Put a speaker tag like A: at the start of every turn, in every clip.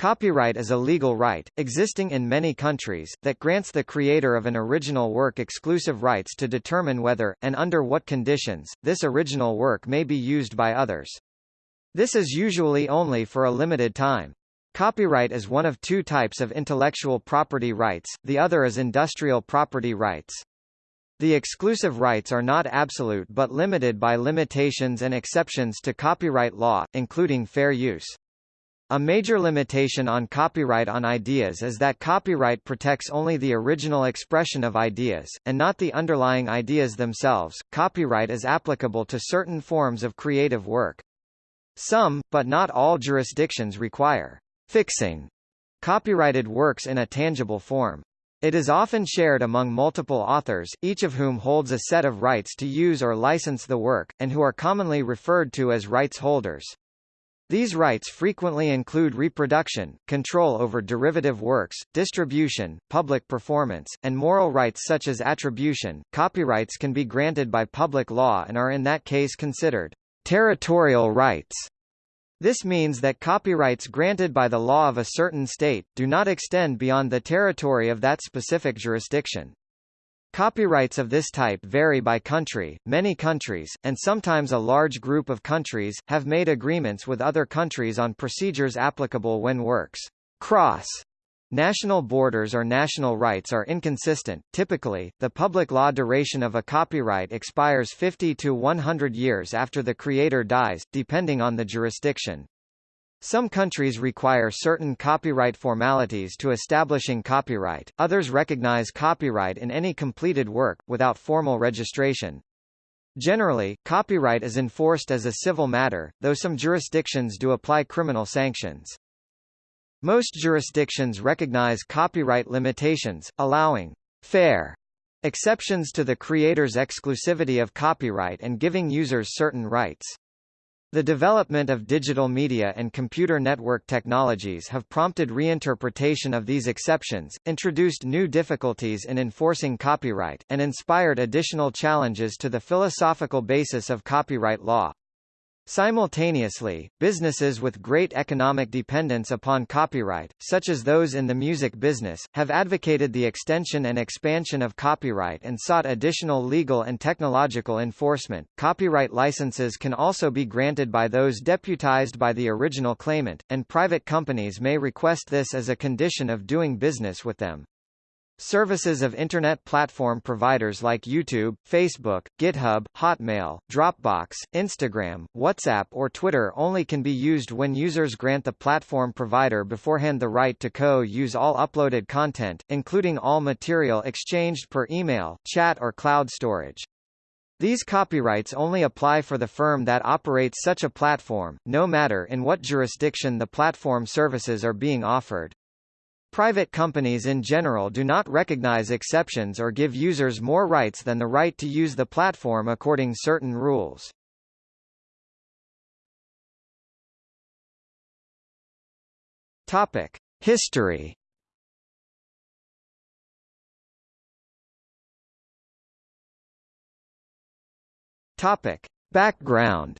A: Copyright is a legal right, existing in many countries, that grants the creator of an original work exclusive rights to determine whether, and under what conditions, this original work may be used by others. This is usually only for a limited time. Copyright is one of two types of intellectual property rights, the other is industrial property rights. The exclusive rights are not absolute but limited by limitations and exceptions to copyright law, including fair use. A major limitation on copyright on ideas is that copyright protects only the original expression of ideas, and not the underlying ideas themselves. Copyright is applicable to certain forms of creative work. Some, but not all jurisdictions require fixing copyrighted works in a tangible form. It is often shared among multiple authors, each of whom holds a set of rights to use or license the work, and who are commonly referred to as rights holders. These rights frequently include reproduction, control over derivative works, distribution, public performance, and moral rights such as attribution. Copyrights can be granted by public law and are in that case considered territorial rights. This means that copyrights granted by the law of a certain state, do not extend beyond the territory of that specific jurisdiction. Copyrights of this type vary by country. Many countries, and sometimes a large group of countries, have made agreements with other countries on procedures applicable when works cross National borders or national rights are inconsistent. Typically, the public law duration of a copyright expires 50 to 100 years after the creator dies, depending on the jurisdiction. Some countries require certain copyright formalities to establishing copyright, others recognize copyright in any completed work, without formal registration. Generally, copyright is enforced as a civil matter, though some jurisdictions do apply criminal sanctions. Most jurisdictions recognize copyright limitations, allowing fair exceptions to the creator's exclusivity of copyright and giving users certain rights. The development of digital media and computer network technologies have prompted reinterpretation of these exceptions, introduced new difficulties in enforcing copyright, and inspired additional challenges to the philosophical basis of copyright law. Simultaneously, businesses with great economic dependence upon copyright, such as those in the music business, have advocated the extension and expansion of copyright and sought additional legal and technological enforcement. Copyright licenses can also be granted by those deputized by the original claimant, and private companies may request this as a condition of doing business with them. Services of Internet platform providers like YouTube, Facebook, GitHub, Hotmail, Dropbox, Instagram, WhatsApp or Twitter only can be used when users grant the platform provider beforehand the right to co-use all uploaded content, including all material exchanged per email, chat or cloud storage. These copyrights only apply for the firm that operates such a platform, no matter in what jurisdiction the platform services are being offered. Private companies in general do not recognize exceptions or give users more rights than the right to use the platform according certain rules. Topic: History. Topic: Background.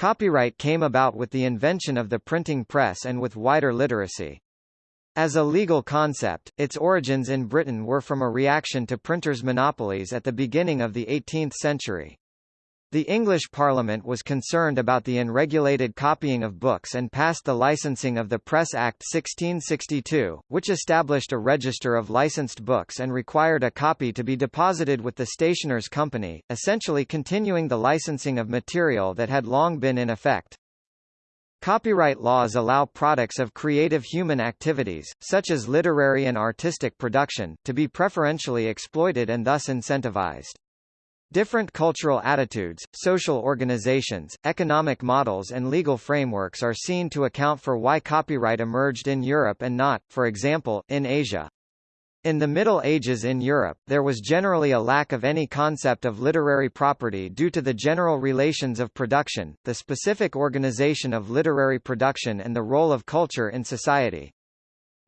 A: Copyright came about with the invention of the printing press and with wider literacy. As a legal concept, its origins in Britain were from a reaction to printers' monopolies at the beginning of the 18th century. The English Parliament was concerned about the unregulated copying of books and passed the Licensing of the Press Act 1662, which established a register of licensed books and required a copy to be deposited with the Stationers' Company, essentially continuing the licensing of material that had long been in effect. Copyright laws allow products of creative human activities, such as literary and artistic production, to be preferentially exploited and thus incentivized. Different cultural attitudes, social organizations, economic models and legal frameworks are seen to account for why copyright emerged in Europe and not, for example, in Asia. In the Middle Ages in Europe, there was generally a lack of any concept of literary property due to the general relations of production, the specific organization of literary production and the role of culture in society.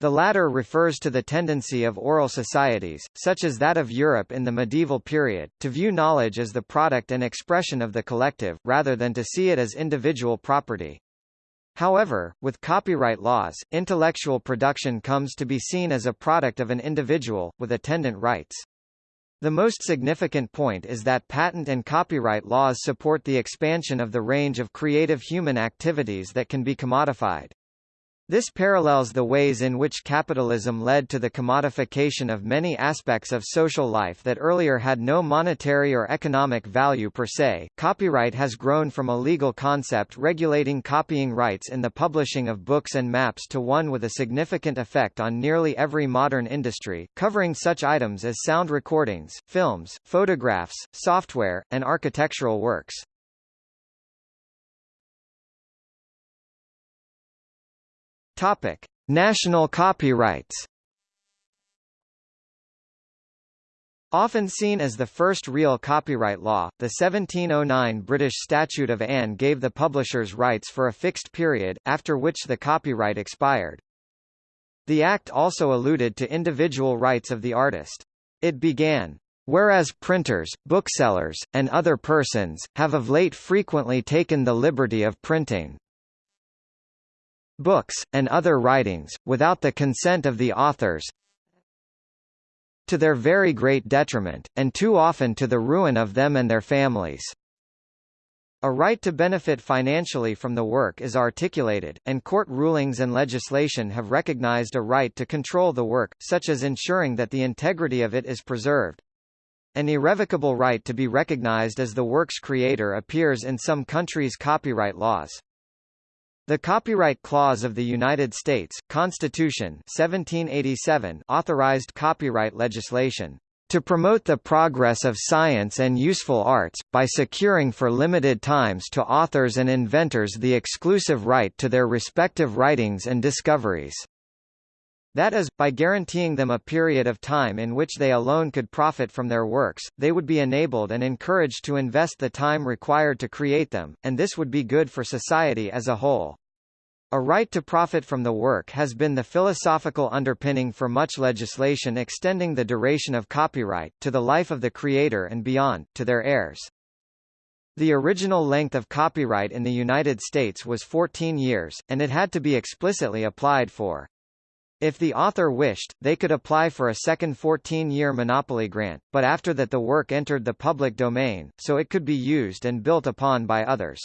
A: The latter refers to the tendency of oral societies, such as that of Europe in the medieval period, to view knowledge as the product and expression of the collective, rather than to see it as individual property. However, with copyright laws, intellectual production comes to be seen as a product of an individual, with attendant rights. The most significant point is that patent and copyright laws support the expansion of the range of creative human activities that can be commodified. This parallels the ways in which capitalism led to the commodification of many aspects of social life that earlier had no monetary or economic value per se. Copyright has grown from a legal concept regulating copying rights in the publishing of books and maps to one with a significant effect on nearly every modern industry, covering such items as sound recordings, films, photographs, software, and architectural works. Topic: National copyrights. Often seen as the first real copyright law, the 1709 British Statute of Anne gave the publishers rights for a fixed period, after which the copyright expired. The Act also alluded to individual rights of the artist. It began, Whereas printers, booksellers, and other persons, have of late frequently taken the liberty of printing, books, and other writings, without the consent of the authors to their very great detriment, and too often to the ruin of them and their families. A right to benefit financially from the work is articulated, and court rulings and legislation have recognized a right to control the work, such as ensuring that the integrity of it is preserved. An irrevocable right to be recognized as the work's creator appears in some countries' copyright laws. The Copyright Clause of the United States Constitution 1787 authorized copyright legislation to promote the progress of science and useful arts, by securing for limited times to authors and inventors the exclusive right to their respective writings and discoveries. That is, by guaranteeing them a period of time in which they alone could profit from their works, they would be enabled and encouraged to invest the time required to create them, and this would be good for society as a whole. A right to profit from the work has been the philosophical underpinning for much legislation extending the duration of copyright, to the life of the creator and beyond, to their heirs. The original length of copyright in the United States was 14 years, and it had to be explicitly applied for. If the author wished, they could apply for a second 14-year monopoly grant, but after that the work entered the public domain, so it could be used and built upon by others.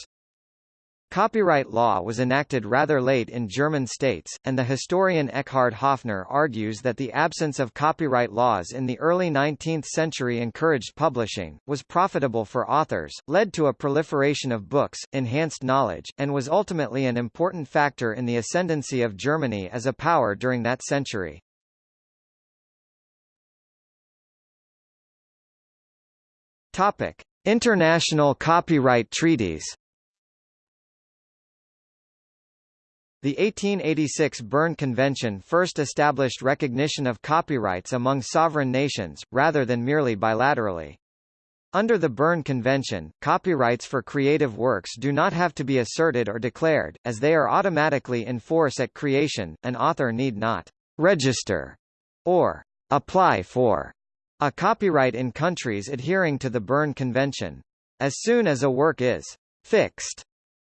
A: Copyright law was enacted rather late in German states, and the historian Eckhard Hoffner argues that the absence of copyright laws in the early 19th century encouraged publishing, was profitable for authors, led to a proliferation of books, enhanced knowledge, and was ultimately an important factor in the ascendancy of Germany as a power during that century. Topic: International copyright treaties The 1886 Berne Convention first established recognition of copyrights among sovereign nations, rather than merely bilaterally. Under the Berne Convention, copyrights for creative works do not have to be asserted or declared, as they are automatically in force at creation, an author need not register or apply for a copyright in countries adhering to the Berne Convention. As soon as a work is fixed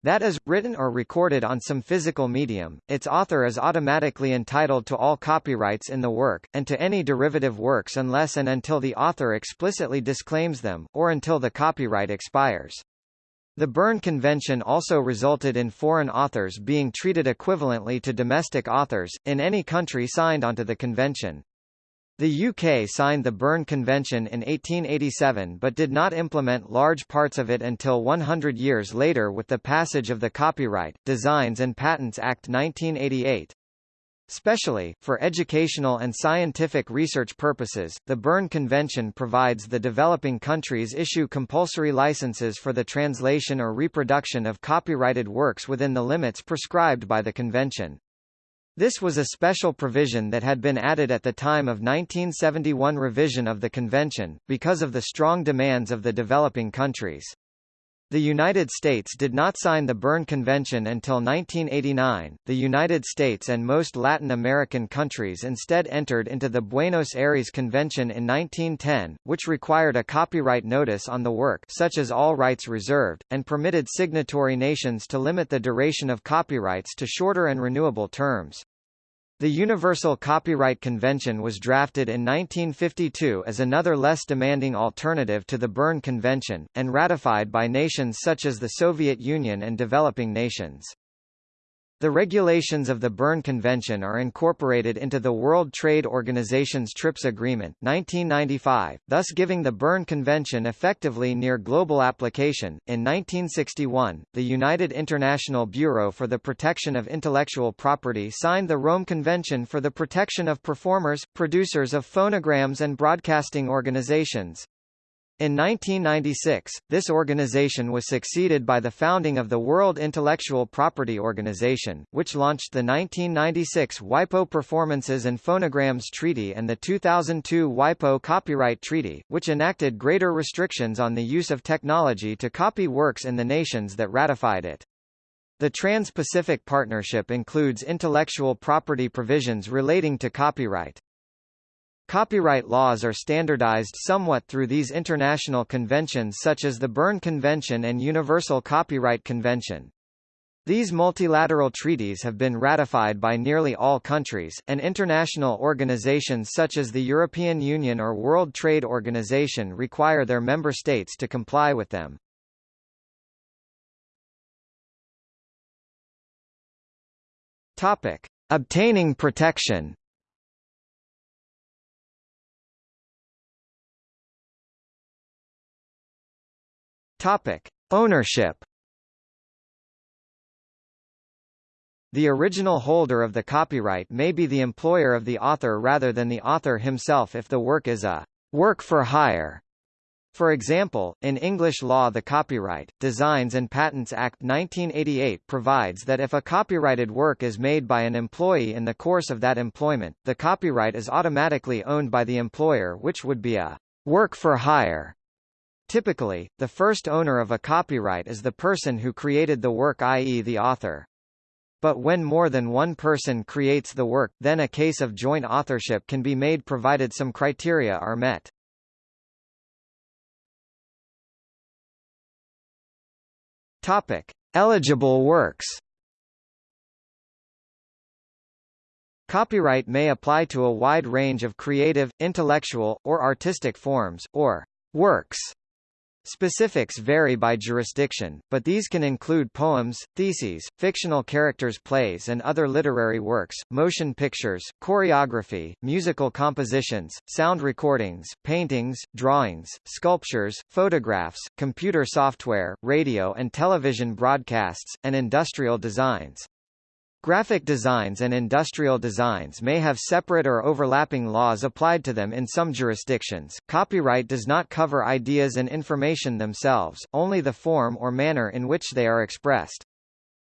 A: that is, written or recorded on some physical medium, its author is automatically entitled to all copyrights in the work, and to any derivative works unless and until the author explicitly disclaims them, or until the copyright expires. The Berne Convention also resulted in foreign authors being treated equivalently to domestic authors, in any country signed onto the convention. The UK signed the Berne Convention in 1887 but did not implement large parts of it until 100 years later with the passage of the Copyright, Designs and Patents Act 1988. Specially, for educational and scientific research purposes, the Berne Convention provides the developing countries issue compulsory licenses for the translation or reproduction of copyrighted works within the limits prescribed by the convention. This was a special provision that had been added at the time of 1971 revision of the convention, because of the strong demands of the developing countries. The United States did not sign the Berne Convention until 1989. The United States and most Latin American countries instead entered into the Buenos Aires Convention in 1910, which required a copyright notice on the work such as all rights reserved, and permitted signatory nations to limit the duration of copyrights to shorter and renewable terms. The Universal Copyright Convention was drafted in 1952 as another less demanding alternative to the Berne Convention, and ratified by nations such as the Soviet Union and developing nations. The regulations of the Berne Convention are incorporated into the World Trade Organization's TRIPS Agreement 1995, thus giving the Berne Convention effectively near global application. In 1961, the United International Bureau for the Protection of Intellectual Property signed the Rome Convention for the Protection of Performers, Producers of Phonograms and Broadcasting Organizations. In 1996, this organization was succeeded by the founding of the World Intellectual Property Organization, which launched the 1996 WIPO Performances and Phonograms Treaty and the 2002 WIPO Copyright Treaty, which enacted greater restrictions on the use of technology to copy works in the nations that ratified it. The Trans-Pacific Partnership includes intellectual property provisions relating to copyright. Copyright laws are standardized somewhat through these international conventions such as the Berne Convention and Universal Copyright Convention. These multilateral treaties have been ratified by nearly all countries, and international organizations such as the European Union or World Trade Organization require their member states to comply with them. Topic: Obtaining protection. Topic: Ownership. The original holder of the copyright may be the employer of the author rather than the author himself if the work is a work for hire. For example, in English law the Copyright, Designs and Patents Act 1988 provides that if a copyrighted work is made by an employee in the course of that employment, the copyright is automatically owned by the employer which would be a work for hire. Typically, the first owner of a copyright is the person who created the work i.e. the author. But when more than one person creates the work, then a case of joint authorship can be made provided some criteria are met. Topic: Eligible works. Copyright may apply to a wide range of creative, intellectual, or artistic forms, or works Specifics vary by jurisdiction, but these can include poems, theses, fictional characters plays and other literary works, motion pictures, choreography, musical compositions, sound recordings, paintings, drawings, sculptures, photographs, computer software, radio and television broadcasts, and industrial designs. Graphic designs and industrial designs may have separate or overlapping laws applied to them in some jurisdictions. Copyright does not cover ideas and information themselves, only the form or manner in which they are expressed.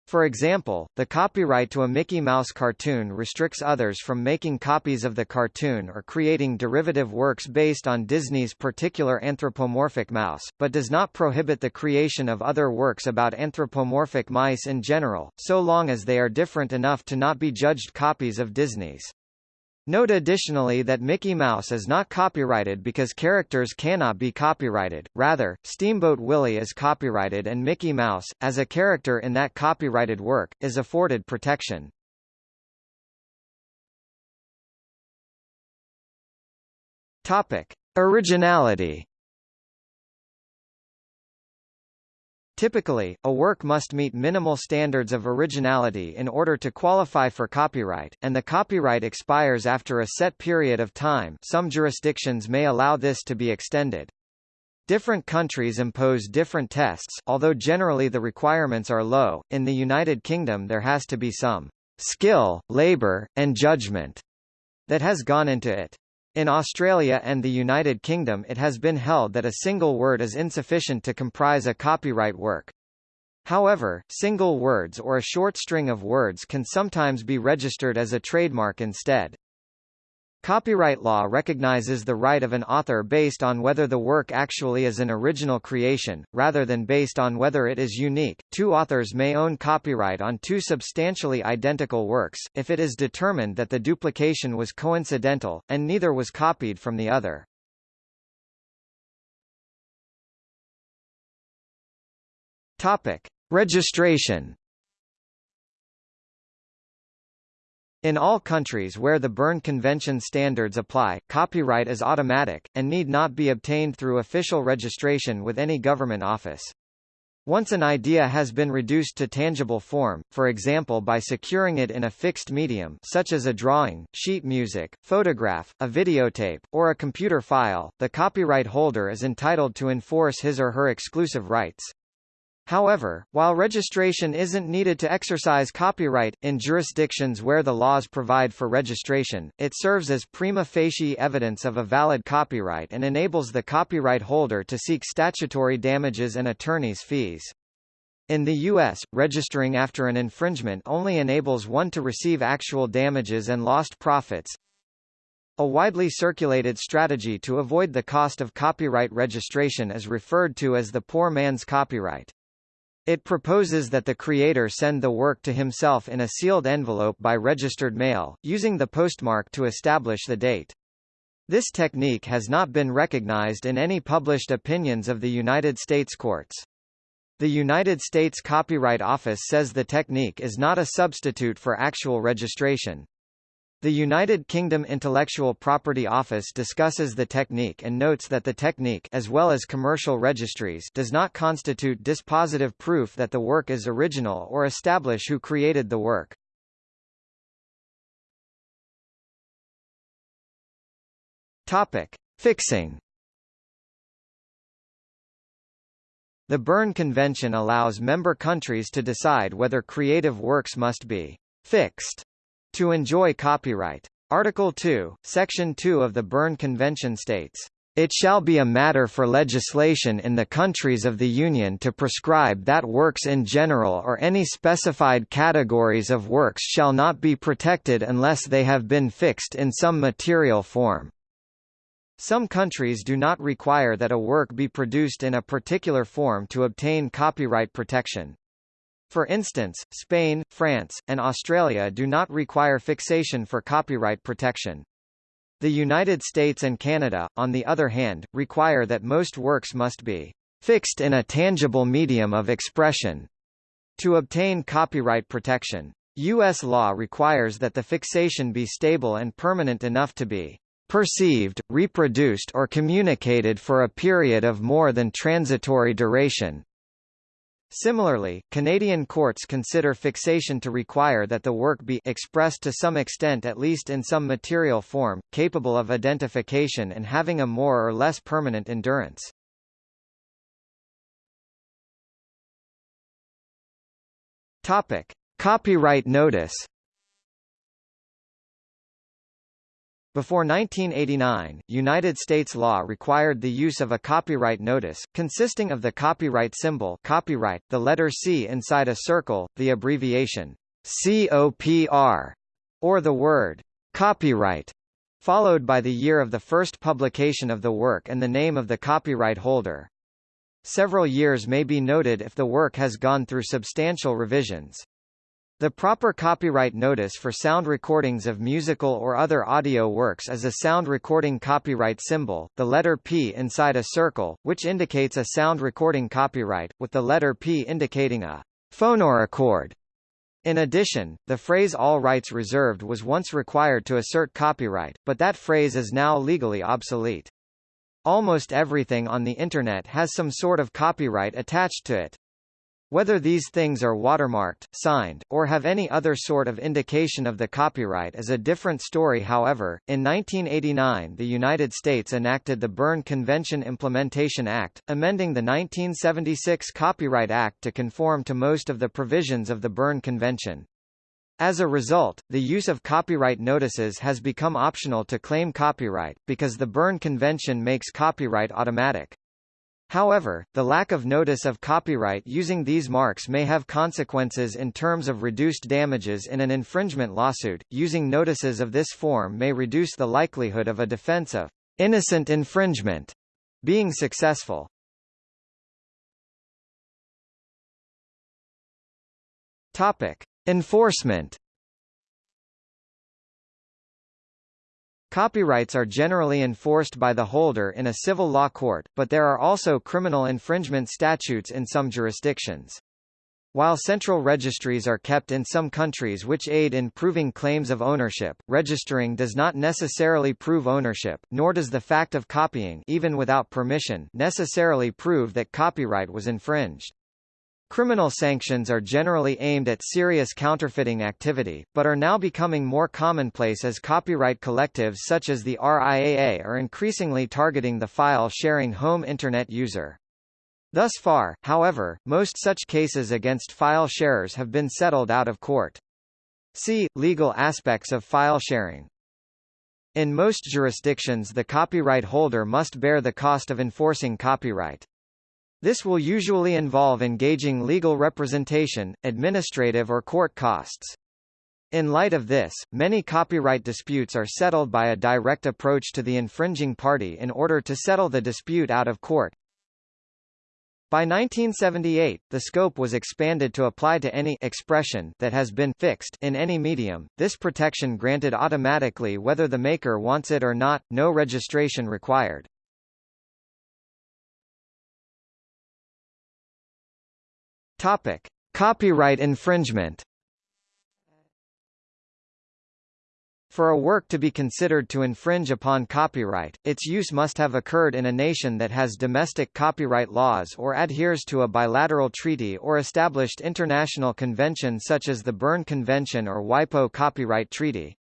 A: For example, the copyright to a Mickey Mouse cartoon restricts others from making copies of the cartoon or creating derivative works based on Disney's particular anthropomorphic mouse, but does not prohibit the creation of other works about anthropomorphic mice in general, so long as they are different enough to not be judged copies of Disney's. Note additionally that Mickey Mouse is not copyrighted because characters cannot be copyrighted, rather, Steamboat Willie is copyrighted and Mickey Mouse, as a character in that copyrighted work, is afforded protection. Topic. Originality Typically, a work must meet minimal standards of originality in order to qualify for copyright, and the copyright expires after a set period of time some jurisdictions may allow this to be extended. Different countries impose different tests, although generally the requirements are low. In the United Kingdom there has to be some skill, labor, and judgment that has gone into it. In Australia and the United Kingdom it has been held that a single word is insufficient to comprise a copyright work. However, single words or a short string of words can sometimes be registered as a trademark instead. Copyright law recognizes the right of an author based on whether the work actually is an original creation, rather than based on whether it is unique. Two authors may own copyright on two substantially identical works, if it is determined that the duplication was coincidental, and neither was copied from the other. Topic. Registration In all countries where the Berne Convention standards apply, copyright is automatic, and need not be obtained through official registration with any government office. Once an idea has been reduced to tangible form, for example by securing it in a fixed medium such as a drawing, sheet music, photograph, a videotape, or a computer file, the copyright holder is entitled to enforce his or her exclusive rights. However, while registration isn't needed to exercise copyright, in jurisdictions where the laws provide for registration, it serves as prima facie evidence of a valid copyright and enables the copyright holder to seek statutory damages and attorney's fees. In the U.S., registering after an infringement only enables one to receive actual damages and lost profits. A widely circulated strategy to avoid the cost of copyright registration is referred to as the poor man's copyright. It proposes that the creator send the work to himself in a sealed envelope by registered mail, using the postmark to establish the date. This technique has not been recognized in any published opinions of the United States courts. The United States Copyright Office says the technique is not a substitute for actual registration. The United Kingdom Intellectual Property Office discusses the technique and notes that the technique as well as commercial registries does not constitute dispositive proof that the work is original or establish who created the work. Topic: Fixing The Berne Convention allows member countries to decide whether creative works must be fixed to enjoy copyright. Article 2, Section 2 of the Berne Convention states, it shall be a matter for legislation in the countries of the Union to prescribe that works in general or any specified categories of works shall not be protected unless they have been fixed in some material form. Some countries do not require that a work be produced in a particular form to obtain copyright protection. For instance, Spain, France, and Australia do not require fixation for copyright protection. The United States and Canada, on the other hand, require that most works must be fixed in a tangible medium of expression to obtain copyright protection. U.S. law requires that the fixation be stable and permanent enough to be perceived, reproduced or communicated for a period of more than transitory duration. Similarly, Canadian courts consider fixation to require that the work be expressed to some extent at least in some material form, capable of identification and having a more or less permanent endurance. Topic: Copyright notice Before 1989, United States law required the use of a copyright notice, consisting of the copyright symbol copyright, the letter C inside a circle, the abbreviation COPR, or the word copyright, followed by the year of the first publication of the work and the name of the copyright holder. Several years may be noted if the work has gone through substantial revisions. The proper copyright notice for sound recordings of musical or other audio works is a sound recording copyright symbol, the letter P inside a circle, which indicates a sound recording copyright, with the letter P indicating a phonorecord. In addition, the phrase all rights reserved was once required to assert copyright, but that phrase is now legally obsolete. Almost everything on the Internet has some sort of copyright attached to it. Whether these things are watermarked, signed, or have any other sort of indication of the copyright is a different story however, in 1989 the United States enacted the Berne Convention Implementation Act, amending the 1976 Copyright Act to conform to most of the provisions of the Berne Convention. As a result, the use of copyright notices has become optional to claim copyright, because the Berne Convention makes copyright automatic. However, the lack of notice of copyright using these marks may have consequences in terms of reduced damages in an infringement lawsuit. Using notices of this form may reduce the likelihood of a defense of innocent infringement being successful. Topic: Enforcement Copyrights are generally enforced by the holder in a civil law court, but there are also criminal infringement statutes in some jurisdictions. While central registries are kept in some countries which aid in proving claims of ownership, registering does not necessarily prove ownership, nor does the fact of copying even without permission necessarily prove that copyright was infringed. Criminal sanctions are generally aimed at serious counterfeiting activity, but are now becoming more commonplace as copyright collectives such as the RIAA are increasingly targeting the file-sharing home Internet user. Thus far, however, most such cases against file sharers have been settled out of court. See, legal aspects of file sharing. In most jurisdictions the copyright holder must bear the cost of enforcing copyright. This will usually involve engaging legal representation, administrative or court costs. In light of this, many copyright disputes are settled by a direct approach to the infringing party in order to settle the dispute out of court. By 1978, the scope was expanded to apply to any expression that has been fixed in any medium, this protection granted automatically whether the maker wants it or not, no registration required. Topic: Copyright infringement. For a work to be considered to infringe upon copyright, its use must have occurred in a nation that has domestic copyright laws or adheres to a bilateral treaty or established international convention such as the Berne Convention or WIPO Copyright Treaty.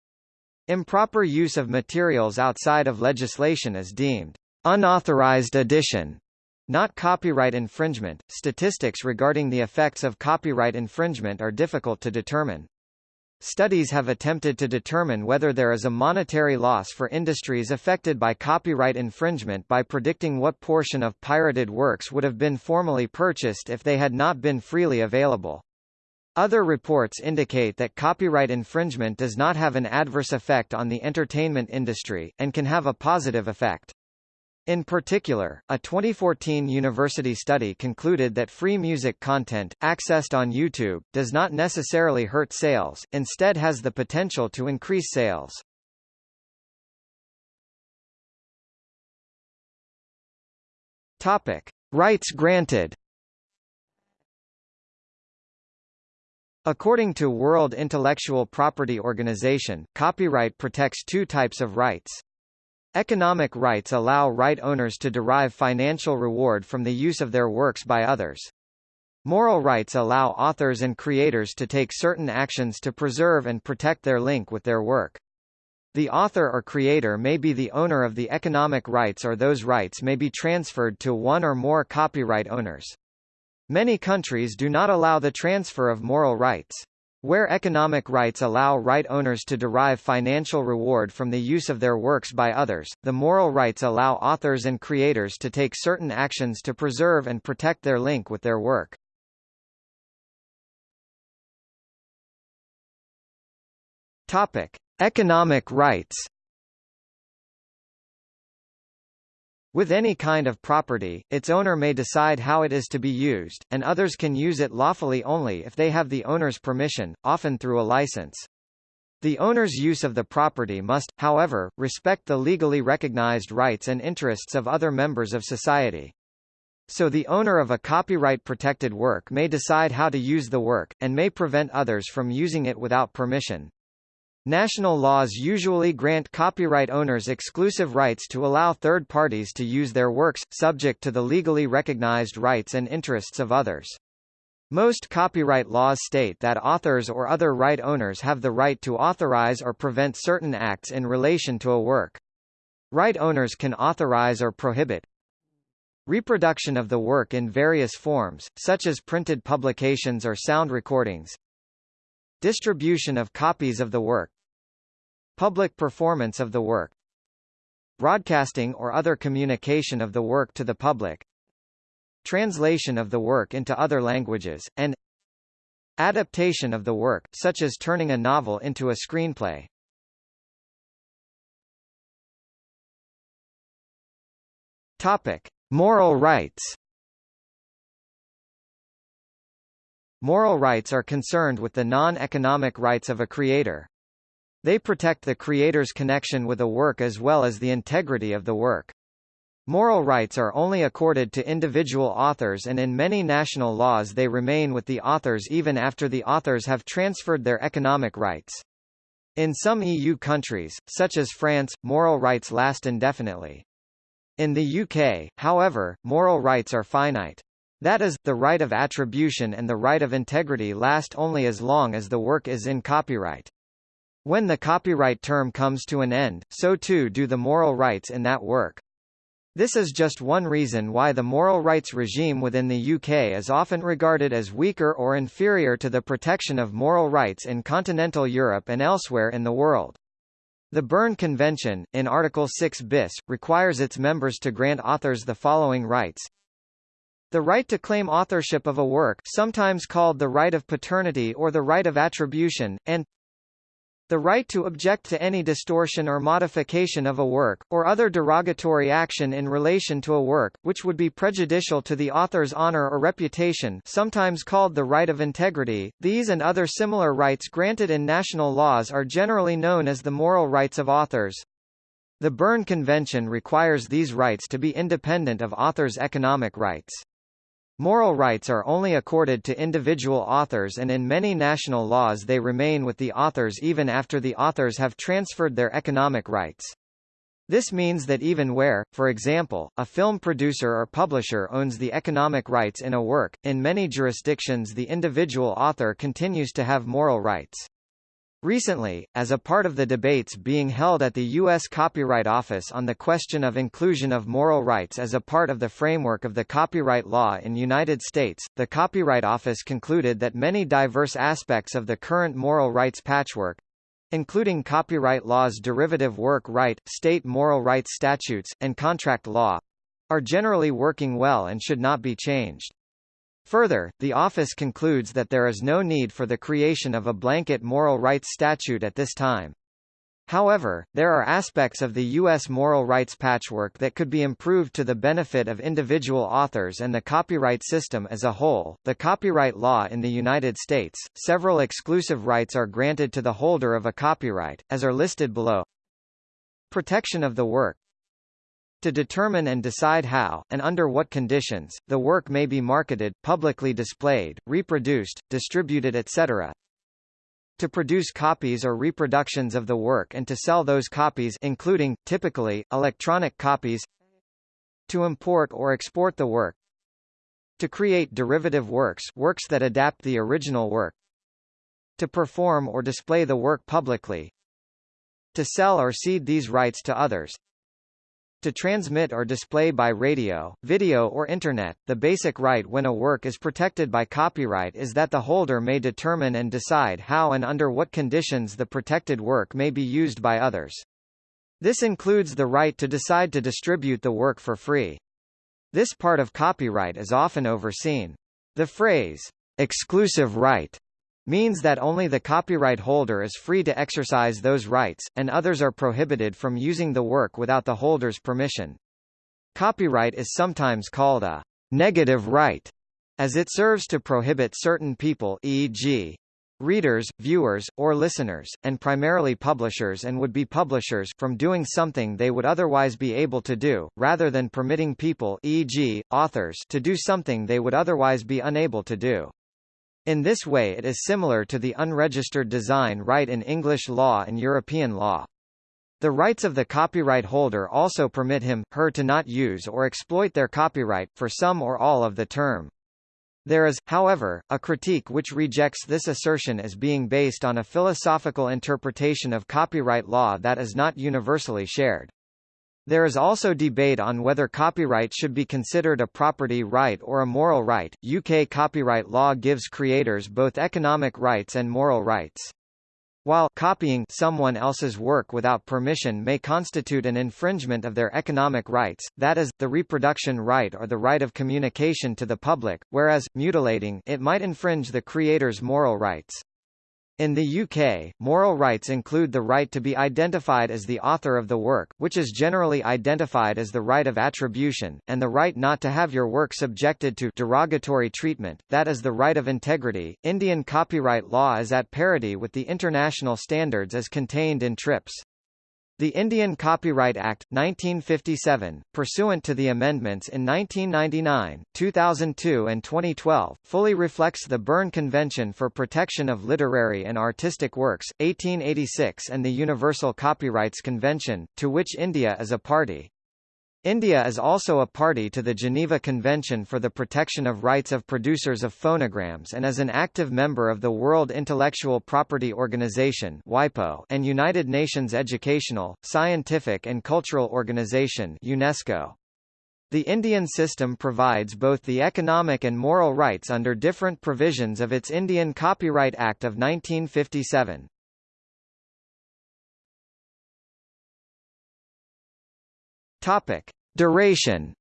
A: Improper use of materials outside of legislation is deemed unauthorized addition not copyright infringement. Statistics regarding the effects of copyright infringement are difficult to determine. Studies have attempted to determine whether there is a monetary loss for industries affected by copyright infringement by predicting what portion of pirated works would have been formally purchased if they had not been freely available. Other reports indicate that copyright infringement does not have an adverse effect on the entertainment industry, and can have a positive effect. In particular, a 2014 university study concluded that free music content, accessed on YouTube, does not necessarily hurt sales, instead has the potential to increase sales. Topic. Rights granted According to World Intellectual Property Organization, copyright protects two types of rights. Economic rights allow right owners to derive financial reward from the use of their works by others. Moral rights allow authors and creators to take certain actions to preserve and protect their link with their work. The author or creator may be the owner of the economic rights or those rights may be transferred to one or more copyright owners. Many countries do not allow the transfer of moral rights. Where economic rights allow right owners to derive financial reward from the use of their works by others, the moral rights allow authors and creators to take certain actions to preserve and protect their link with their work. Topic: Economic rights With any kind of property, its owner may decide how it is to be used, and others can use it lawfully only if they have the owner's permission, often through a license. The owner's use of the property must, however, respect the legally recognized rights and interests of other members of society. So the owner of a copyright-protected work may decide how to use the work, and may prevent others from using it without permission. National laws usually grant copyright owners exclusive rights to allow third parties to use their works, subject to the legally recognized rights and interests of others. Most copyright laws state that authors or other right owners have the right to authorize or prevent certain acts in relation to a work. Right owners can authorize or prohibit reproduction of the work in various forms, such as printed publications or sound recordings, distribution of copies of the work, Public performance of the work Broadcasting or other communication of the work to the public translation of the work into other languages, and adaptation of the work, such as turning a novel into a screenplay. Topic: Moral rights. Moral rights are concerned with the non-economic rights of a creator. They protect the creator's connection with a work as well as the integrity of the work. Moral rights are only accorded to individual authors and in many national laws they remain with the authors even after the authors have transferred their economic rights. In some EU countries, such as France, moral rights last indefinitely. In the UK, however, moral rights are finite. That is, the right of attribution and the right of integrity last only as long as the work is in copyright. When the copyright term comes to an end, so too do the moral rights in that work. This is just one reason why the moral rights regime within the UK is often regarded as weaker or inferior to the protection of moral rights in continental Europe and elsewhere in the world. The Berne Convention, in Article 6 bis, requires its members to grant authors the following rights the right to claim authorship of a work sometimes called the right of paternity or the right of attribution, and the right to object to any distortion or modification of a work, or other derogatory action in relation to a work, which would be prejudicial to the author's honor or reputation sometimes called the right of integrity. These and other similar rights granted in national laws are generally known as the moral rights of authors. The Berne Convention requires these rights to be independent of authors' economic rights. Moral rights are only accorded to individual authors and in many national laws they remain with the authors even after the authors have transferred their economic rights. This means that even where, for example, a film producer or publisher owns the economic rights in a work, in many jurisdictions the individual author continues to have moral rights. Recently, as a part of the debates being held at the U.S. Copyright Office on the question of inclusion of moral rights as a part of the framework of the copyright law in United States, the Copyright Office concluded that many diverse aspects of the current moral rights patchwork including copyright law's derivative work right, state moral rights statutes, and contract law are generally working well and should not be changed. Further, the office concludes that there is no need for the creation of a blanket moral rights statute at this time. However, there are aspects of the U.S. moral rights patchwork that could be improved to the benefit of individual authors and the copyright system as a whole. The copyright law in the United States, several exclusive rights are granted to the holder of a copyright, as are listed below. Protection of the work to determine and decide how, and under what conditions, the work may be marketed, publicly displayed, reproduced, distributed etc. To produce copies or reproductions of the work and to sell those copies including, typically, electronic copies To import or export the work To create derivative works works that adapt the original work To perform or display the work publicly To sell or cede these rights to others to transmit or display by radio, video or Internet, the basic right when a work is protected by copyright is that the holder may determine and decide how and under what conditions the protected work may be used by others. This includes the right to decide to distribute the work for free. This part of copyright is often overseen. The phrase, exclusive right, means that only the copyright holder is free to exercise those rights, and others are prohibited from using the work without the holder's permission. Copyright is sometimes called a negative right, as it serves to prohibit certain people e.g. readers, viewers, or listeners, and primarily publishers and would-be publishers from doing something they would otherwise be able to do, rather than permitting people e.g., authors to do something they would otherwise be unable to do. In this way it is similar to the unregistered design right in English law and European law. The rights of the copyright holder also permit him, her to not use or exploit their copyright, for some or all of the term. There is, however, a critique which rejects this assertion as being based on a philosophical interpretation of copyright law that is not universally shared. There is also debate on whether copyright should be considered a property right or a moral right. UK copyright law gives creators both economic rights and moral rights. While copying someone else's work without permission may constitute an infringement of their economic rights, that is, the reproduction right or the right of communication to the public, whereas, mutilating it might infringe the creator's moral rights. In the UK, moral rights include the right to be identified as the author of the work, which is generally identified as the right of attribution, and the right not to have your work subjected to derogatory treatment, that is the right of integrity. Indian copyright law is at parity with the international standards as contained in TRIPS. The Indian Copyright Act, 1957, pursuant to the amendments in 1999, 2002 and 2012, fully reflects the Berne Convention for Protection of Literary and Artistic Works, 1886 and the Universal Copyrights Convention, to which India is a party. India is also a party to the Geneva Convention for the Protection of Rights of Producers of Phonograms and is an active member of the World Intellectual Property Organization (WIPO) and United Nations Educational, Scientific and Cultural Organization (UNESCO). The Indian system provides both the economic and moral rights under different provisions of its Indian Copyright Act of 1957. Topic: Duration.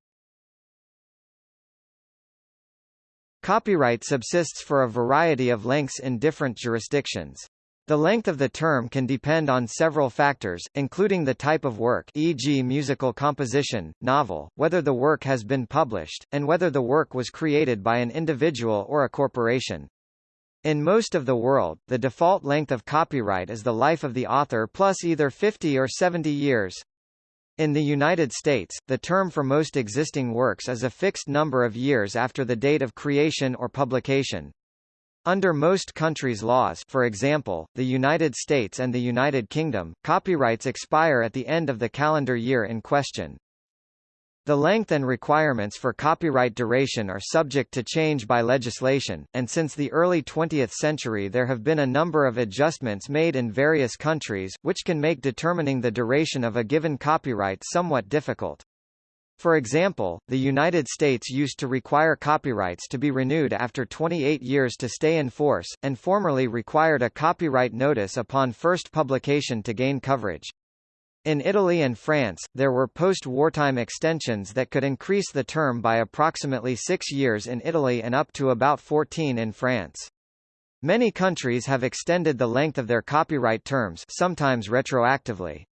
A: Copyright subsists for a variety of lengths in different jurisdictions. The length of the term can depend on several factors, including the type of work e.g. musical composition, novel, whether the work has been published, and whether the work was created by an individual or a corporation. In most of the world, the default length of copyright is the life of the author plus either 50 or 70 years. In the United States, the term for most existing works is a fixed number of years after the date of creation or publication. Under most countries' laws for example, the United States and the United Kingdom, copyrights expire at the end of the calendar year in question. The length and requirements for copyright duration are subject to change by legislation, and since the early 20th century there have been a number of adjustments made in various countries, which can make determining the duration of a given copyright somewhat difficult. For example, the United States used to require copyrights to be renewed after 28 years to stay in force, and formerly required a copyright notice upon first publication to gain coverage. In Italy and France, there were post-wartime extensions that could increase the term by approximately six years in Italy and up to about 14 in France. Many countries have extended the length of their copyright terms sometimes retroactively.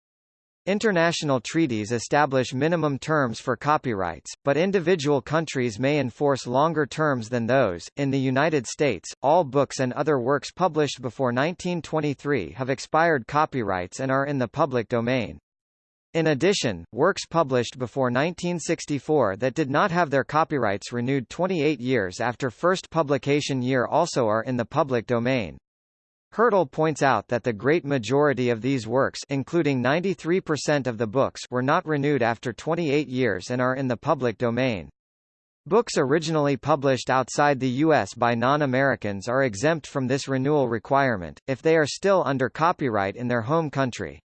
A: International treaties establish minimum terms for copyrights, but individual countries may enforce longer terms than those. In the United States, all books and other works published before 1923 have expired copyrights and are in the public domain. In addition, works published before 1964 that did not have their copyrights renewed 28 years after first publication year also are in the public domain. Hirtle points out that the great majority of these works including 93% of the books were not renewed after 28 years and are in the public domain. Books originally published outside the U.S. by non-Americans are exempt from this renewal requirement, if they are still under copyright in their home country.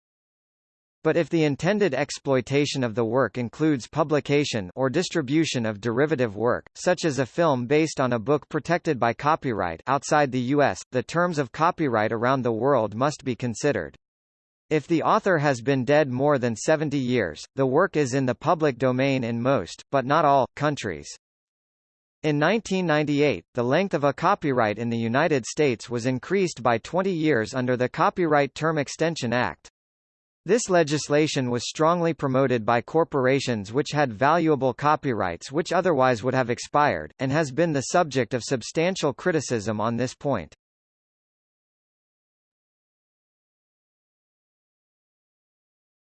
A: But if the intended exploitation of the work includes publication or distribution of derivative work, such as a film based on a book protected by copyright outside the US, the terms of copyright around the world must be considered. If the author has been dead more than 70 years, the work is in the public domain in most, but not all, countries. In 1998, the length of a copyright in the United States was increased by 20 years under the Copyright Term Extension Act. This legislation was strongly promoted by corporations which had valuable copyrights which otherwise would have expired, and has been the subject of substantial criticism on this point.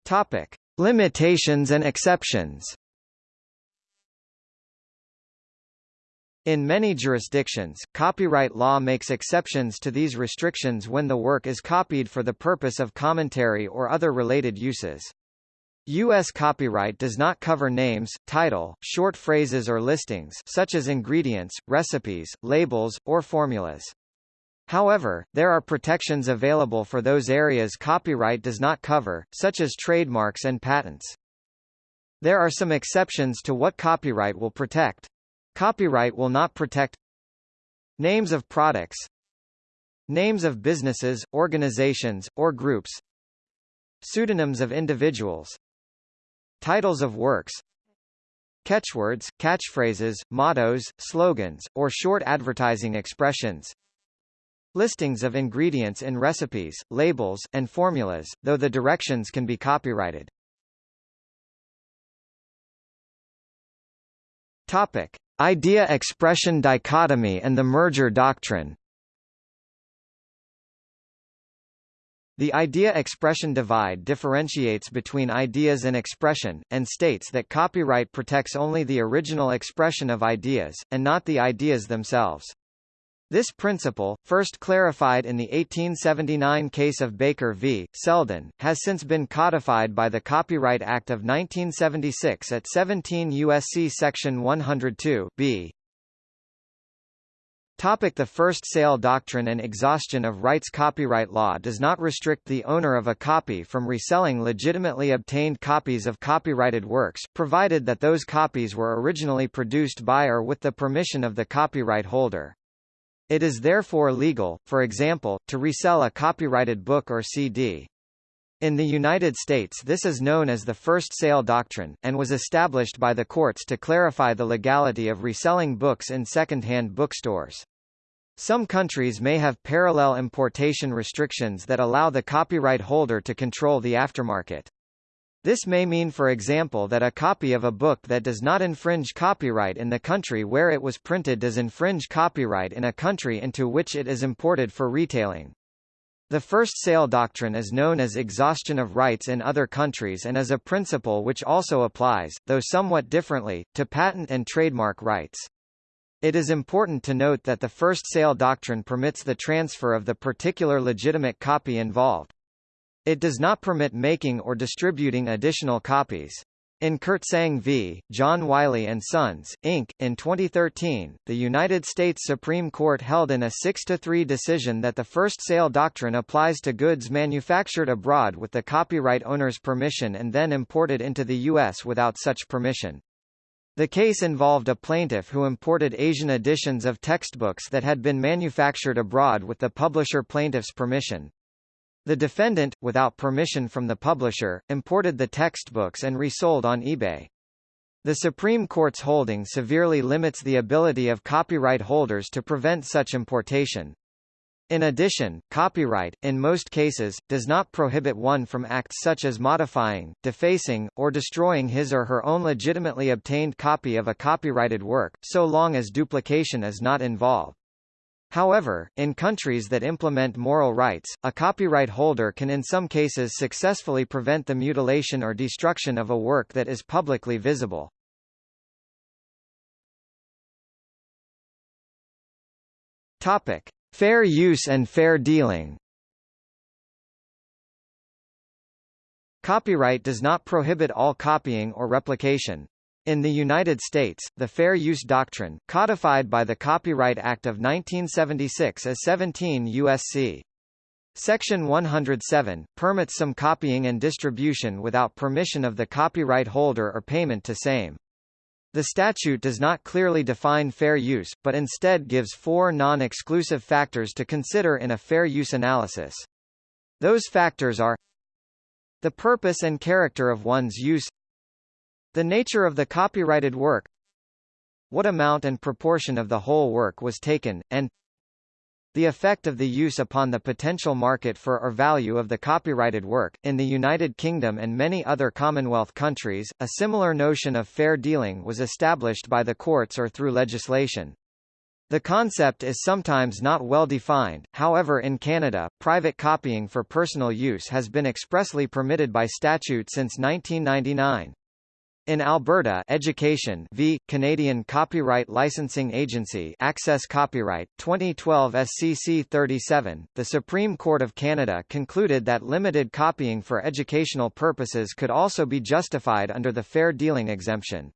A: Topic. Limitations and exceptions In many jurisdictions, copyright law makes exceptions to these restrictions when the work is copied for the purpose of commentary or other related uses. U.S. copyright does not cover names, title, short phrases or listings such as ingredients, recipes, labels, or formulas. However, there are protections available for those areas copyright does not cover, such as trademarks and patents. There are some exceptions to what copyright will protect. Copyright will not protect Names of products Names of businesses, organizations, or groups Pseudonyms of individuals Titles of works Catchwords, catchphrases, mottos, slogans, or short advertising expressions Listings of ingredients in recipes, labels, and formulas, though the directions can be copyrighted. Topic. Idea-expression dichotomy and the merger doctrine The idea-expression divide differentiates between ideas and expression, and states that copyright protects only the original expression of ideas, and not the ideas themselves. This principle, first clarified in the 1879 case of Baker v. Selden, has since been codified by the Copyright Act of 1976 at 17 U.S.C. Section 102 b. Topic the first sale doctrine and exhaustion of rights Copyright law does not restrict the owner of a copy from reselling legitimately obtained copies of copyrighted works, provided that those copies were originally produced by or with the permission of the copyright holder. It is therefore legal, for example, to resell a copyrighted book or CD. In the United States this is known as the first sale doctrine, and was established by the courts to clarify the legality of reselling books in second-hand bookstores. Some countries may have parallel importation restrictions that allow the copyright holder to control the aftermarket. This may mean for example that a copy of a book that does not infringe copyright in the country where it was printed does infringe copyright in a country into which it is imported for retailing. The first sale doctrine is known as exhaustion of rights in other countries and is a principle which also applies, though somewhat differently, to patent and trademark rights. It is important to note that the first sale doctrine permits the transfer of the particular legitimate copy involved. It does not permit making or distributing additional copies. In Kirtsaeng v. John Wiley & Sons, Inc., in 2013, the United States Supreme Court held in a 6-3 decision that the first sale doctrine applies to goods manufactured abroad with the copyright owner's permission and then imported into the U.S. without such permission. The case involved a plaintiff who imported Asian editions of textbooks that had been manufactured abroad with the publisher plaintiff's permission. The defendant, without permission from the publisher, imported the textbooks and resold on eBay. The Supreme Court's holding severely limits the ability of copyright holders to prevent such importation. In addition, copyright, in most cases, does not prohibit one from acts such as modifying, defacing, or destroying his or her own legitimately obtained copy of a copyrighted work, so long as duplication is not involved. However, in countries that implement moral rights, a copyright holder can in some cases successfully prevent the mutilation or destruction of a work that is publicly visible. Topic: Fair use and fair dealing. Copyright does not prohibit all copying or replication. In the United States, the Fair Use Doctrine, codified by the Copyright Act of 1976 as 17 U.S.C. Section 107, permits some copying and distribution without permission of the copyright holder or payment to same. The statute does not clearly define fair use, but instead gives four non-exclusive factors to consider in a fair use analysis. Those factors are the purpose and character of one's use the nature of the copyrighted work What amount and proportion of the whole work was taken, and the effect of the use upon the potential market for or value of the copyrighted work. In the United Kingdom and many other Commonwealth countries, a similar notion of fair dealing was established by the courts or through legislation. The concept is sometimes not well defined, however in Canada, private copying for personal use has been expressly permitted by statute since 1999. In Alberta Education v. Canadian Copyright Licensing Agency Access Copyright, 2012 SCC 37, the Supreme Court of Canada concluded that limited copying for educational purposes could also be justified under the fair dealing exemption.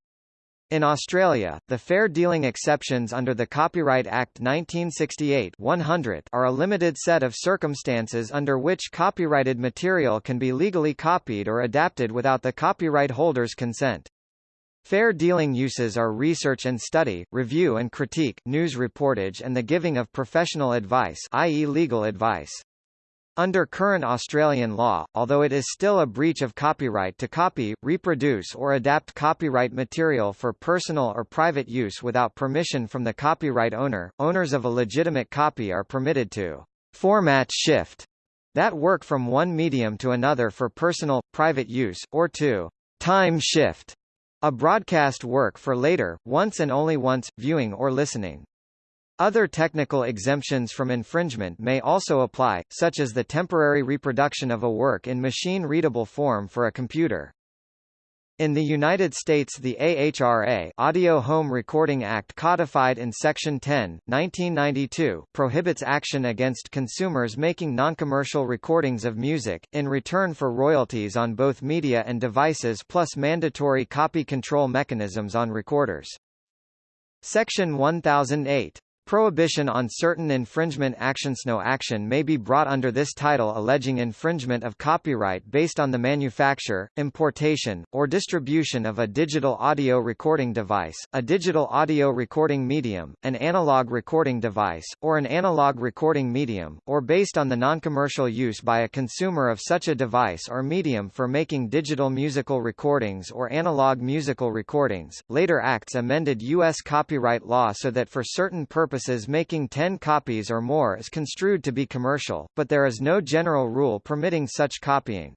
A: In Australia, the fair dealing exceptions under the Copyright Act 1968 100 are a limited set of circumstances under which copyrighted material can be legally copied or adapted without the copyright holder's consent. Fair dealing uses are research and study, review and critique, news reportage and the giving of professional advice i.e. legal advice. Under current Australian law, although it is still a breach of copyright to copy, reproduce or adapt copyright material for personal or private use without permission from the copyright owner, owners of a legitimate copy are permitted to format shift that work from one medium to another for personal, private use, or to time shift a broadcast work for later, once and only once, viewing or listening. Other technical exemptions from infringement may also apply, such as the temporary reproduction of a work in machine-readable form for a computer. In the United States the AHRA Audio Home Recording Act codified in Section 10, 1992, prohibits action against consumers making noncommercial recordings of music, in return for royalties on both media and devices plus mandatory copy control mechanisms on recorders. Section 1008 Prohibition on certain infringement actions No action may be brought under this title alleging infringement of copyright based on the manufacture, importation, or distribution of a digital audio recording device, a digital audio recording medium, an analog recording device, or an analog recording medium, or based on the non-commercial use by a consumer of such a device or medium for making digital musical recordings or analog musical recordings. Later acts amended U.S. copyright law so that for certain purposes purposes making 10 copies or more is construed to be commercial, but there is no general rule permitting such copying.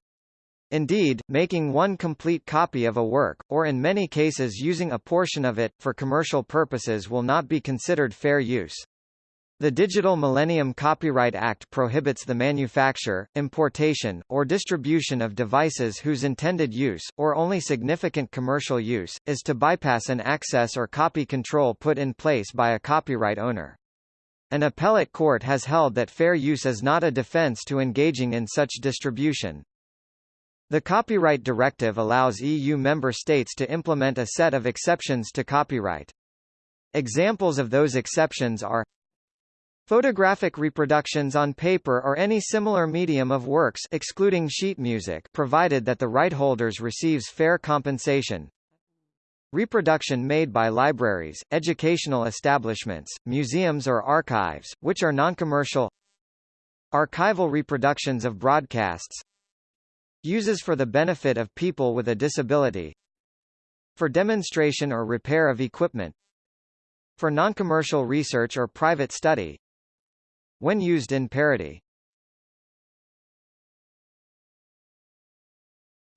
A: Indeed, making one complete copy of a work, or in many cases using a portion of it, for commercial purposes will not be considered fair use. The Digital Millennium Copyright Act prohibits the manufacture, importation, or distribution of devices whose intended use, or only significant commercial use, is to bypass an access or copy control put in place by a copyright owner. An appellate court has held that fair use is not a defense to engaging in such distribution. The Copyright Directive allows EU member states to implement a set of exceptions to copyright. Examples of those exceptions are Photographic reproductions on paper or any similar medium of works excluding sheet music provided that the right holders receives fair compensation. Reproduction made by libraries, educational establishments, museums or archives, which are non-commercial. Archival reproductions of broadcasts. Uses for the benefit of people with a disability. For demonstration or repair of equipment. For non-commercial research or private study when used in parody.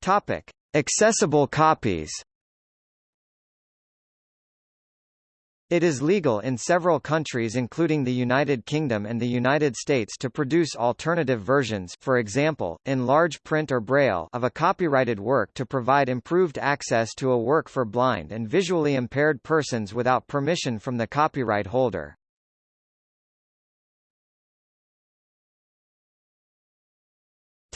A: Topic: Accessible copies. It is legal in several countries including the United Kingdom and the United States to produce alternative versions for example, in large print or braille of a copyrighted work to provide improved access to a work for blind and visually impaired persons without permission from the copyright holder.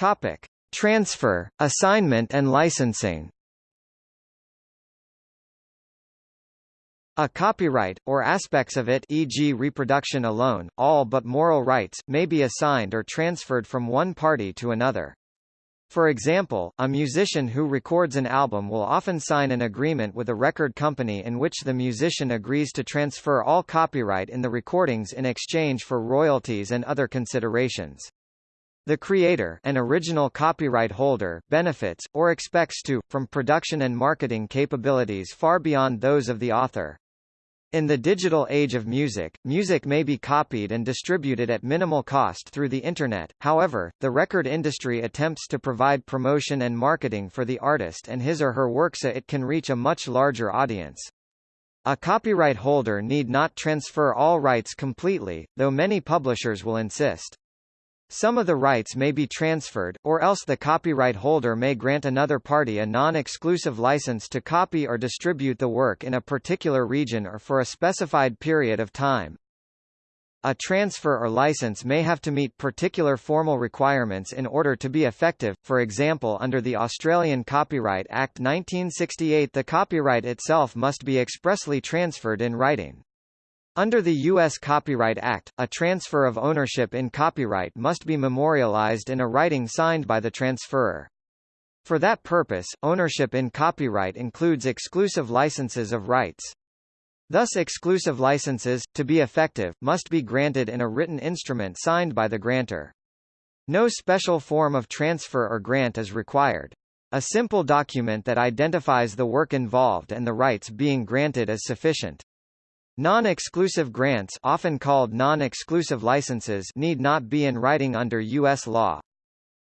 A: Topic: Transfer, assignment and licensing. A copyright, or aspects of it e.g. reproduction alone, all but moral rights, may be assigned or transferred from one party to another. For example, a musician who records an album will often sign an agreement with a record company in which the musician agrees to transfer all copyright in the recordings in exchange for royalties and other considerations. The creator an original copyright holder benefits, or expects to, from production and marketing capabilities far beyond those of the author. In the digital age of music, music may be copied and distributed at minimal cost through the Internet, however, the record industry attempts to provide promotion and marketing for the artist and his or her work so it can reach a much larger audience. A copyright holder need not transfer all rights completely, though many publishers will insist. Some of the rights may be transferred, or else the copyright holder may grant another party a non-exclusive license to copy or distribute the work in a particular region or for a specified period of time. A transfer or license may have to meet particular formal requirements in order to be effective, for example under the Australian Copyright Act 1968 the copyright itself must be expressly transferred in writing. Under the U.S. Copyright Act, a transfer of ownership in copyright must be memorialized in a writing signed by the transferor. For that purpose, ownership in copyright includes exclusive licenses of rights. Thus exclusive licenses, to be effective, must be granted in a written instrument signed by the grantor. No special form of transfer or grant is required. A simple document that identifies the work involved and the rights being granted is sufficient. Non-exclusive grants often called non-exclusive licenses need not be in writing under U.S. law.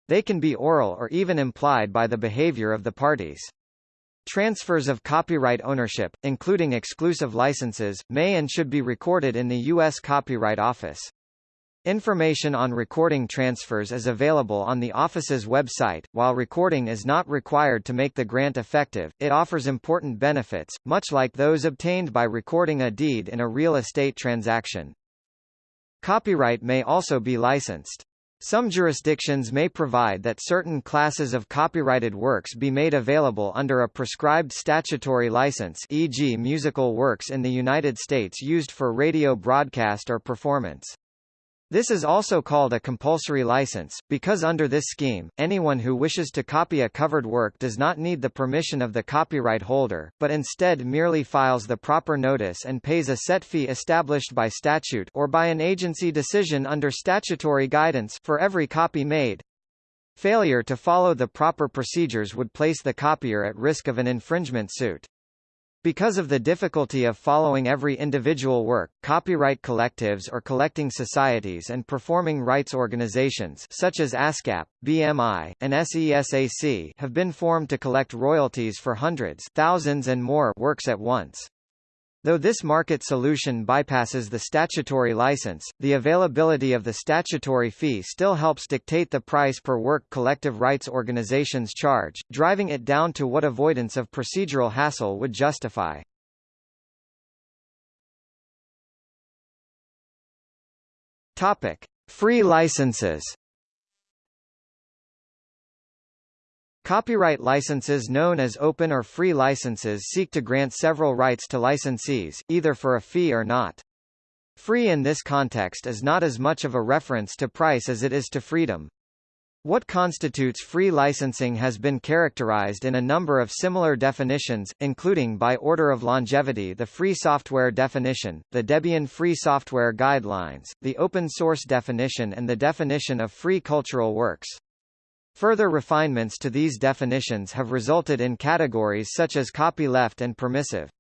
A: They can be oral or even implied by the behavior of the parties. Transfers of copyright ownership, including exclusive licenses, may and should be recorded in the U.S. Copyright Office. Information on recording transfers is available on the office's website. While recording is not required to make the grant effective, it offers important benefits, much like those obtained by recording a deed in a real estate transaction. Copyright may also be licensed. Some jurisdictions may provide that certain classes of copyrighted works be made available under a prescribed statutory license e.g. musical works in the United States used for radio broadcast or performance. This is also called a compulsory license, because under this scheme, anyone who wishes to copy a covered work does not need the permission of the copyright holder, but instead merely files the proper notice and pays a set fee established by statute or by an agency decision under statutory guidance for every copy made. Failure to follow the proper procedures would place the copier at risk of an infringement suit. Because of the difficulty of following every individual work, copyright collectives or collecting societies and performing rights organizations such as ASCAP, BMI, and SESAC have been formed to collect royalties for hundreds thousands and more works at once. Though this market solution bypasses the statutory license, the availability of the statutory fee still helps dictate the price per work collective rights organizations charge, driving it down to what avoidance of procedural hassle would justify. Topic: Free licenses. Copyright licenses known as open or free licenses seek to grant several rights to licensees, either for a fee or not. Free in this context is not as much of a reference to price as it is to freedom. What constitutes free licensing has been characterized in a number of similar definitions, including by order of longevity the Free Software definition, the Debian Free Software Guidelines, the Open Source definition and the definition of free cultural works. Further refinements to these definitions have resulted in categories such as copyleft and permissive.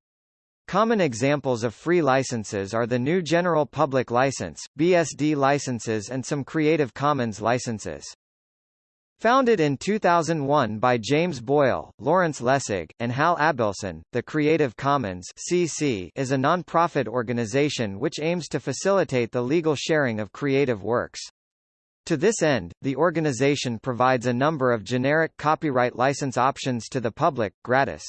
A: Common examples of free licenses are the GNU General Public License, BSD licenses and some Creative Commons licenses. Founded in 2001 by James Boyle, Lawrence Lessig, and Hal Abelson, the Creative Commons CC is a non-profit organization which aims to facilitate the legal sharing of creative works. To this end, the organization provides a number of generic copyright license options to the public, gratis.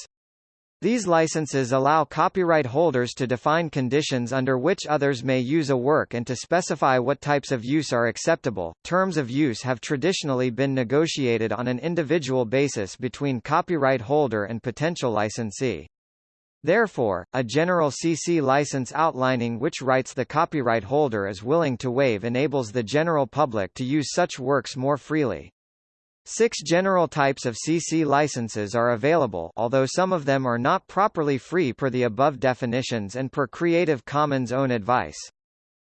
A: These licenses allow copyright holders to define conditions under which others may use a work and to specify what types of use are acceptable. Terms of use have traditionally been negotiated on an individual basis between copyright holder and potential licensee. Therefore, a general CC license outlining which rights the copyright holder is willing to waive enables the general public to use such works more freely. Six general types of CC licenses are available although some of them are not properly free per the above definitions and per Creative Commons own advice.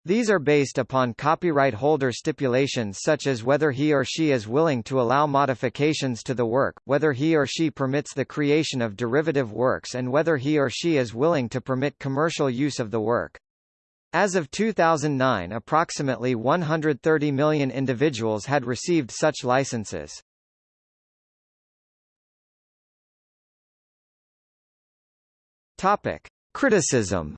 A: These are based upon copyright holder stipulations such as whether he or she is willing to allow modifications to the work, whether he or she permits the creation of derivative works and whether he or she is willing to permit commercial use of the work. As of 2009 approximately 130 million individuals had received such licenses. Topic. Criticism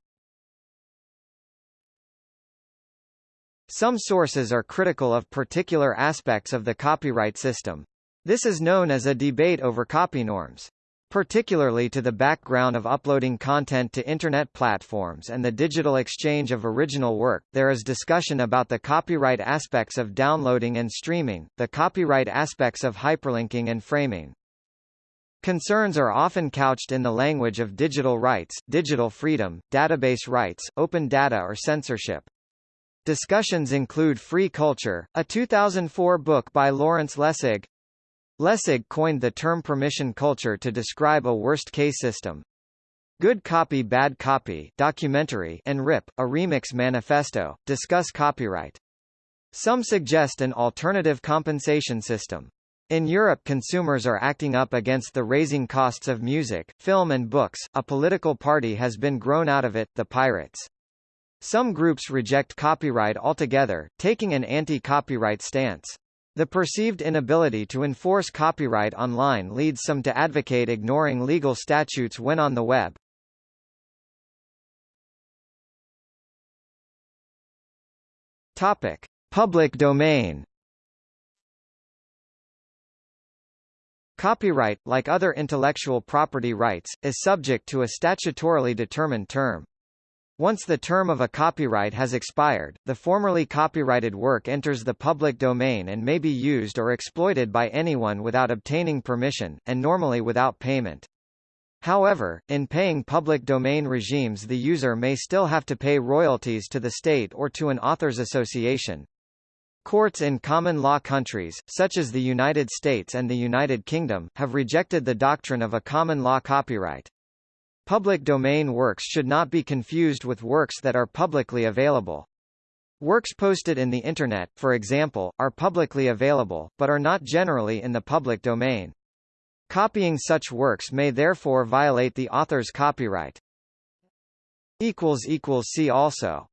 A: Some sources are critical of particular aspects of the copyright system. This is known as a debate over copy norms. Particularly to the background of uploading content to Internet platforms and the digital exchange of original work, there is discussion about the copyright aspects of downloading and streaming, the copyright aspects of hyperlinking and framing. Concerns are often couched in the language of digital rights, digital freedom, database rights, open data or censorship. Discussions include Free Culture, a 2004 book by Lawrence Lessig, Lessig coined the term permission culture to describe a worst-case system. Good Copy Bad Copy documentary and RIP, a remix manifesto, discuss copyright. Some suggest an alternative compensation system. In Europe consumers are acting up against the raising costs of music, film and books, a political party has been grown out of it, the Pirates. Some groups reject copyright altogether, taking an anti-copyright stance. The perceived inability to enforce copyright online leads some to advocate ignoring legal statutes when on the web. Topic: Public domain. Copyright, like other intellectual property rights, is subject to a statutorily determined term. Once the term of a copyright has expired, the formerly copyrighted work enters the public domain and may be used or exploited by anyone without obtaining permission, and normally without payment. However, in paying public domain regimes the user may still have to pay royalties to the state or to an authors association. Courts in common law countries, such as the United States and the United Kingdom, have rejected the doctrine of a common law copyright. Public domain works should not be confused with works that are publicly available. Works posted in the Internet, for example, are publicly available, but are not generally in the public domain. Copying such works may therefore violate the author's copyright. See also